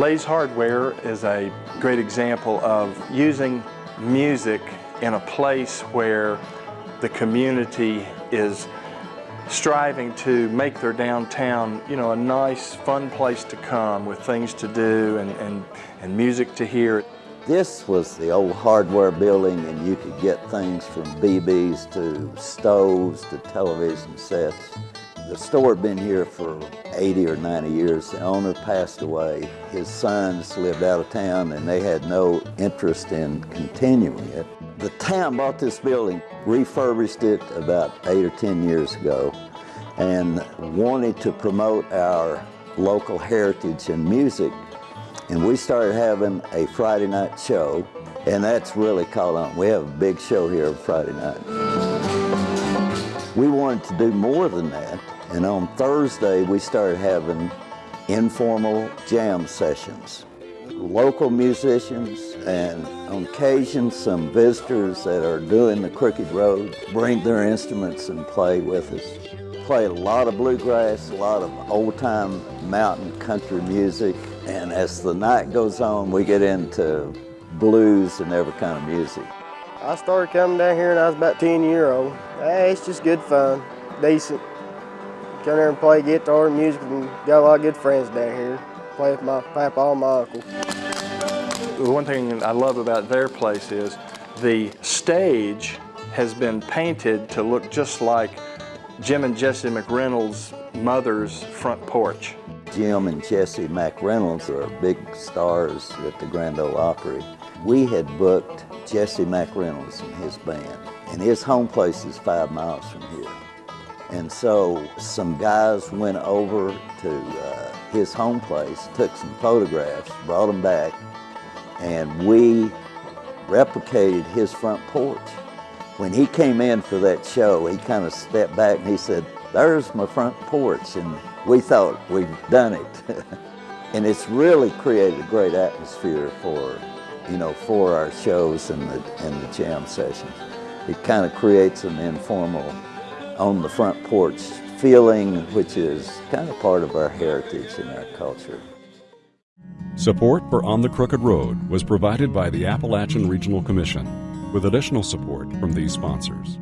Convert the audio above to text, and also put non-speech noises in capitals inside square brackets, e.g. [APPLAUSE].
Lay's Hardware is a great example of using music in a place where the community is striving to make their downtown, you know, a nice, fun place to come with things to do and, and, and music to hear. This was the old hardware building and you could get things from BBs to stoves to television sets. The store had been here for 80 or 90 years. The owner passed away. His sons lived out of town and they had no interest in continuing it. The town bought this building, refurbished it about eight or 10 years ago and wanted to promote our local heritage and music. And we started having a Friday night show and that's really caught on. We have a big show here on Friday night. We wanted to do more than that and on Thursday, we started having informal jam sessions. Local musicians and on occasion some visitors that are doing the Crooked Road bring their instruments and play with us. Play a lot of bluegrass, a lot of old-time mountain country music, and as the night goes on, we get into blues and every kind of music. I started coming down here when I was about 10 year old. Hey, it's just good fun, decent. Come here and play guitar and music and got a lot of good friends down here. Play with my papa and my uncle. The one thing I love about their place is the stage has been painted to look just like Jim and Jesse McReynolds' mother's front porch. Jim and Jesse McReynolds are big stars at the Grand Ole Opry. We had booked Jesse McReynolds and his band, and his home place is five miles from here. And so some guys went over to uh, his home place, took some photographs, brought them back, and we replicated his front porch. When he came in for that show, he kind of stepped back and he said, there's my front porch. And we thought we'd done it. [LAUGHS] and it's really created a great atmosphere for, you know, for our shows and the, and the jam sessions. It kind of creates an informal on the front porch feeling, which is kind of part of our heritage and our culture. Support for On the Crooked Road was provided by the Appalachian Regional Commission, with additional support from these sponsors.